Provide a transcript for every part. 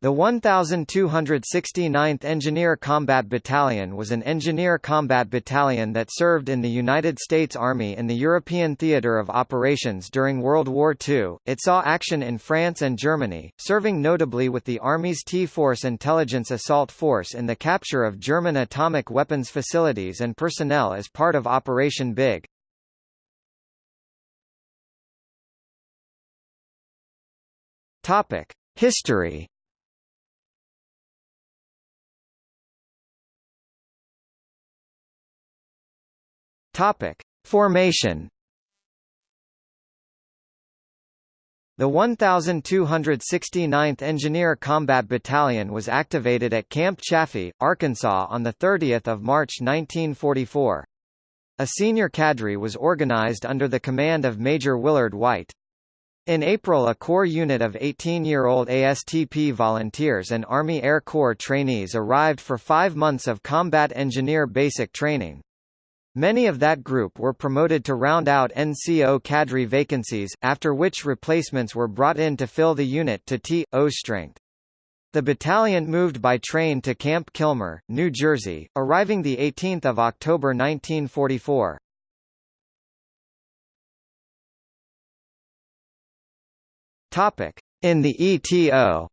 The 1269th Engineer Combat Battalion was an engineer combat battalion that served in the United States Army in the European theater of operations during World War II. It saw action in France and Germany, serving notably with the Army's T-Force Intelligence Assault Force in the capture of German atomic weapons facilities and personnel as part of Operation Big. History Topic: Formation. The 1269th Engineer Combat Battalion was activated at Camp Chaffee, Arkansas on the 30 March 1944. A senior cadre was organized under the command of Major Willard White. In April a core unit of 18-year-old ASTP volunteers and Army Air Corps trainees arrived for five months of combat engineer basic training. Many of that group were promoted to round out NCO cadre vacancies, after which replacements were brought in to fill the unit to T.O. strength. The battalion moved by train to Camp Kilmer, New Jersey, arriving 18 October 1944. In the ETO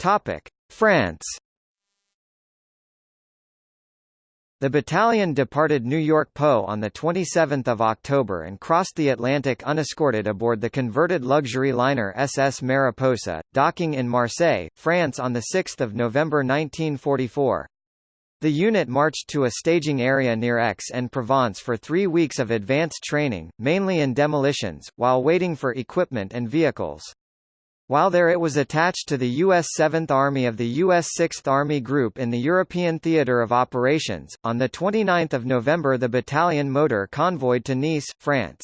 Topic: France. The battalion departed New York Po on 27 October and crossed the Atlantic unescorted aboard the converted luxury liner SS Mariposa, docking in Marseille, France on 6 November 1944. The unit marched to a staging area near Aix-en-Provence for three weeks of advanced training, mainly in demolitions, while waiting for equipment and vehicles. While there it was attached to the U.S. 7th Army of the U.S. 6th Army Group in the European Theatre of Operations. On 29 November the battalion motor convoyed to Nice, France.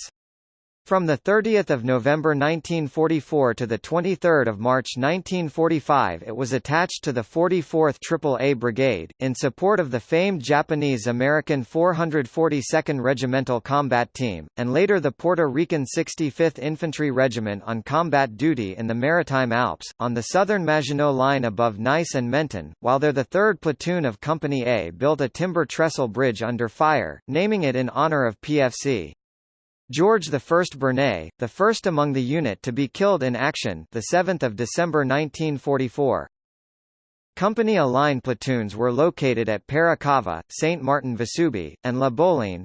From 30 November 1944 to 23 March 1945 it was attached to the 44th AAA Brigade, in support of the famed Japanese-American 442nd Regimental Combat Team, and later the Puerto Rican 65th Infantry Regiment on combat duty in the Maritime Alps, on the southern Maginot Line above Nice and Menton, while there the 3rd Platoon of Company A built a timber trestle bridge under fire, naming it in honor of PFC. George I Bernay, the first among the unit to be killed in action, the 7th of December 1944. Company A line platoons were located at Peira-Cava, Saint Martin Vesubie, and La Bollène,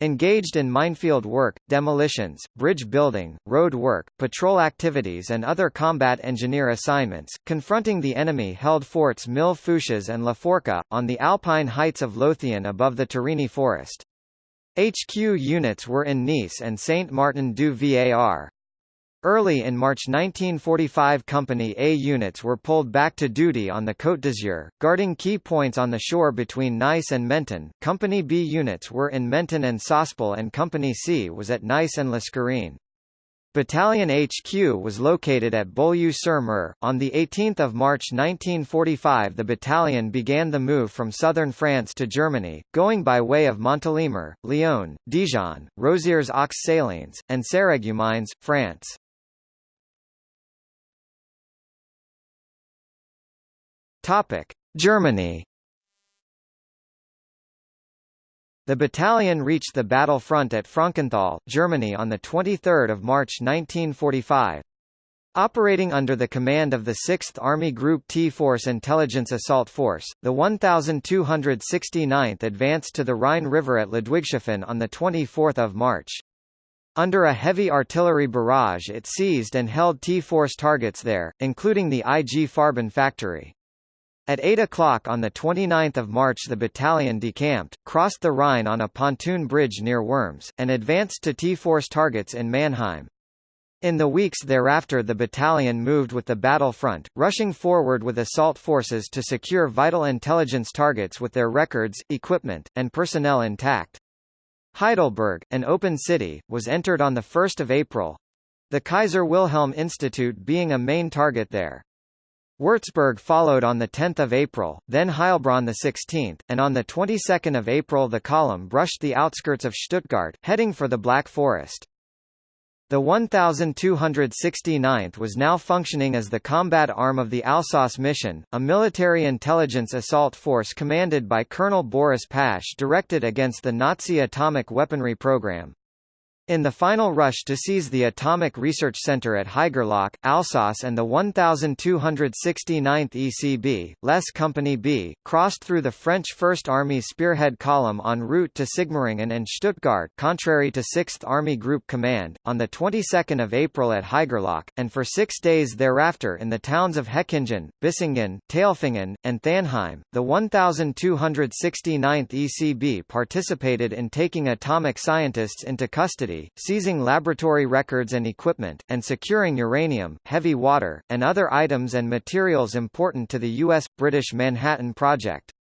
engaged in minefield work, demolitions, bridge building, road work, patrol activities and other combat engineer assignments, confronting the enemy-held forts Mille Fourches and La Forca, on the alpine heights of L'Authion above the Turini forest. HQ units were in Nice and Saint-Martin-du-Var. Early in March 1945 Company A units were pulled back to duty on the Côte d'Azur, guarding key points on the shore between Nice and Menton. Company B units were in Menton and Sospel and Company C was at Nice and L'Escarène. Battalion HQ was located at Beaulieu-sur-Mer. On 18 March 1945 the battalion began the move from southern France to Germany, going by way of Montélimar, Lyon, Dijon, Roziers-aux Salines, and Sarreguemines, France. Germany The battalion reached the battle front at Frankenthal, Germany on 23 March 1945. Operating under the command of the 6th Army Group T Force Intelligence Assault Force, the 1269th advanced to the Rhine River at Ludwigshafen on 24 March. Under a heavy artillery barrage it seized and held T-Force targets there, including the IG Farben factory. At 8 o'clock on 29 March the battalion decamped, crossed the Rhine on a pontoon bridge near Worms, and advanced to T-Force targets in Mannheim. In the weeks thereafter the battalion moved with the battle front, rushing forward with assault forces to secure vital intelligence targets with their records, equipment, and personnel intact. Heidelberg, an open city, was entered on 1 April—the Kaiser Wilhelm Institute being a main target there. Würzburg followed on 10 April, then Heilbronn 16, and on the 22nd of April the column brushed the outskirts of Stuttgart, heading for the Black Forest. The 1269th was now functioning as the combat arm of the Alsos mission, a military intelligence assault force commanded by Colonel Boris Pash directed against the Nazi atomic weaponry program. In the final rush to seize the Atomic Research Center at Haigerloch, Alsos and the 1269th ECB, Les Company B, crossed through the French First Army spearhead column en route to Sigmaringen and Stuttgart contrary to 6th Army Group Command, on the 22nd of April at Haigerloch, and for six days thereafter in the towns of Hechingen, Bissingen, Tailfingen, and Thanheim. The 1269th ECB participated in taking atomic scientists into custody seizing laboratory records and equipment, and securing uranium, heavy water, and other items and materials important to the U.S.-British Manhattan Project.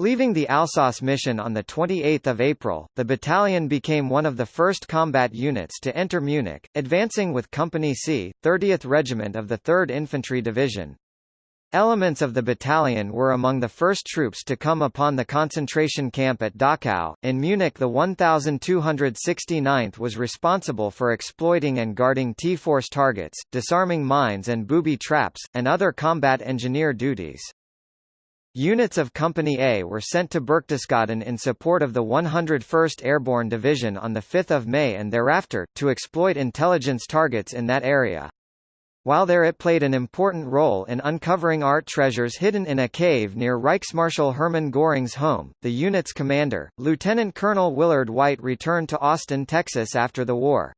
Leaving the Alsos mission on 28 April, the battalion became one of the first combat units to enter Munich, advancing with Company C, 30th Regiment of the 3rd Infantry Division. Elements of the battalion were among the first troops to come upon the concentration camp at Dachau. In Munich, the 1269th was responsible for exploiting and guarding T-force targets, disarming mines and booby traps, and other combat engineer duties. Units of Company A were sent to Berchtesgaden in support of the 101st Airborne Division on 5 May and thereafter, to exploit intelligence targets in that area. While there it played an important role in uncovering art treasures hidden in a cave near Reichsmarschall Hermann Göring's home. The unit's commander, Lieutenant Colonel Willard White returned to Austin, Texas after the war.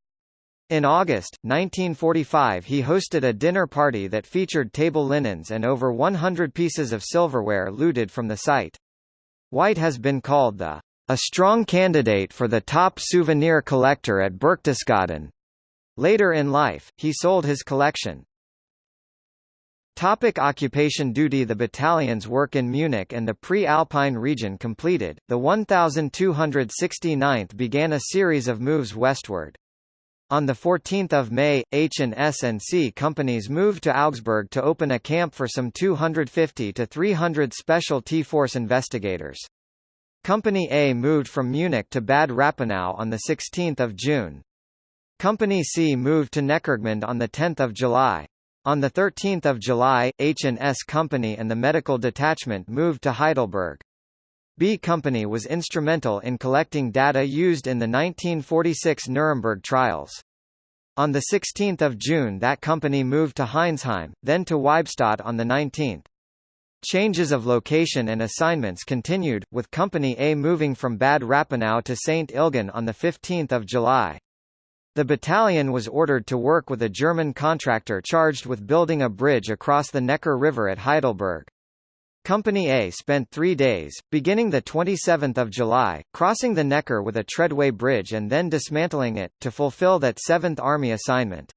In August, 1945 he hosted a dinner party that featured table linens and over 100 pieces of silverware looted from the site. White has been called the a strong candidate for the top souvenir collector at Berchtesgaden, Later in life, he sold his collection. Topic occupation duty The battalion's work in Munich and the pre-Alpine region completed, the 1269th began a series of moves westward. On 14 May, H and S and C companies moved to Augsburg to open a camp for some 250 to 300 special T-Force investigators. Company A moved from Munich to Bad Rappenau on 16 June. Company C moved to Neckargemünd on 10 July. On 13 July, H&S Company and the medical detachment moved to Heidelberg. B Company was instrumental in collecting data used in the 1946 Nuremberg trials. On 16 June that company moved to Heinsheim, then to Waibstadt on the 19th. Changes of location and assignments continued, with Company A moving from Bad Rappenau to St. Ilgen on 15 July. The battalion was ordered to work with a German contractor charged with building a bridge across the Neckar River at Heidelberg. Company A spent three days, beginning 27 July, crossing the Neckar with a treadway bridge and then dismantling it, to fulfill that 7th Army assignment.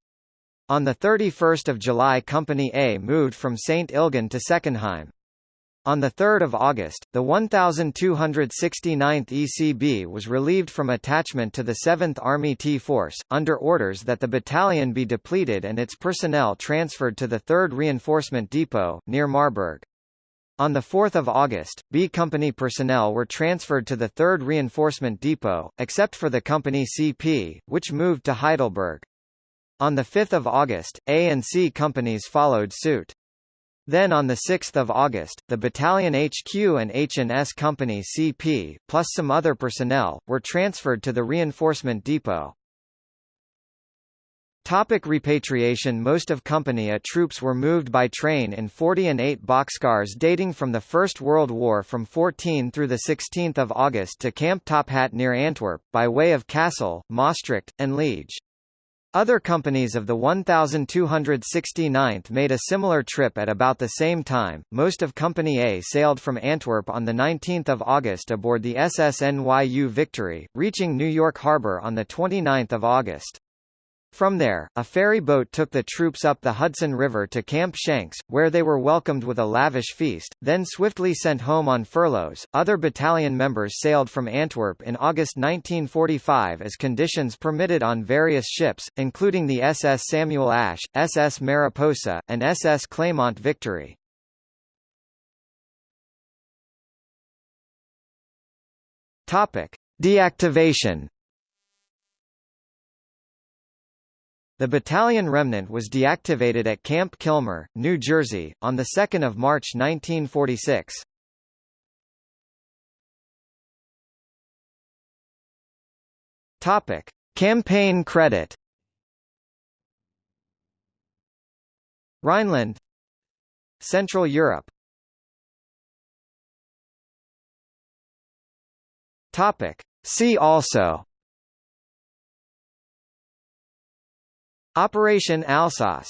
On 31 July Company A moved from St. Ilgen to Seckenheim. On 3 August, the 1269th ECB was relieved from attachment to the 7th Army T-Force, under orders that the battalion be depleted and its personnel transferred to the 3rd Reinforcement Depot, near Marburg. On 4 August, B Company personnel were transferred to the 3rd Reinforcement Depot, except for the Company CP, which moved to Heidelberg. On 5 August, A and C companies followed suit. Then on 6 August, the battalion HQ and H&S Company CP, plus some other personnel, were transferred to the reinforcement depot. Topic repatriation Most of Company A troops were moved by train in 40 and 8 boxcars dating from the First World War from 14 through 16 August to Camp Tophat near Antwerp, by way of Kassel, Maastricht, and Liege. Other companies of the 1269th made a similar trip at about the same time. Most of Company A sailed from Antwerp on the 19th of August aboard the SS NYU Victory, reaching New York Harbor on the 29th of August. From there, a ferry boat took the troops up the Hudson River to Camp Shanks, where they were welcomed with a lavish feast, then swiftly sent home on furloughs. Other battalion members sailed from Antwerp in August 1945 as conditions permitted on various ships, including the SS Samuel Ash, SS Mariposa, and SS Claymont Victory. Topic: Deactivation The battalion remnant was deactivated at Camp Kilmer, New Jersey, on 2 March 1946. Topic: Campaign credit. Rhineland Central Europe Topic See also Operation Alsos